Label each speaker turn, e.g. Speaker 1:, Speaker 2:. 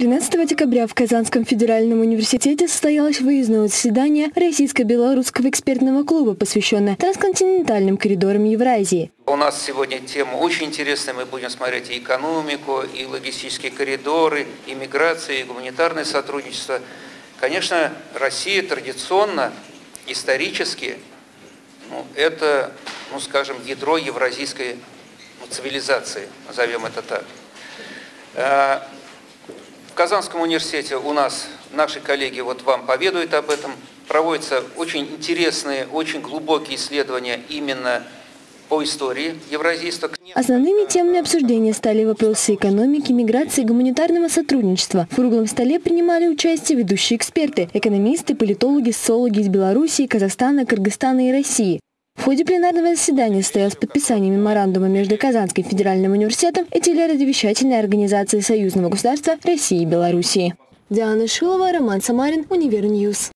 Speaker 1: 13 декабря в Казанском федеральном университете состоялось выездное заседание Российско-белорусского экспертного клуба, посвященное трансконтинентальным коридорам Евразии.
Speaker 2: У нас сегодня тема очень интересная. Мы будем смотреть и экономику, и логистические коридоры, и миграцию, и гуманитарное сотрудничество. Конечно, Россия традиционно, исторически, ну, это, ну, скажем, ядро евразийской ну, цивилизации, назовем это так. Казанском университете у нас наши коллеги вот вам поведают об этом. Проводятся очень интересные, очень глубокие исследования именно по истории евразийства.
Speaker 1: Основными темами обсуждения стали вопросы экономики, миграции, гуманитарного сотрудничества. В круглом столе принимали участие ведущие эксперты, экономисты, политологи, социологи из Белоруссии, Казахстана, Кыргызстана и России. В ходе пленарного заседания состоялось подписание меморандума между Казанским федеральным университетом и телерадиовещательной организацией Союзного государства России и Белоруссии. Диана Шилова, Роман Самарин, Univer News.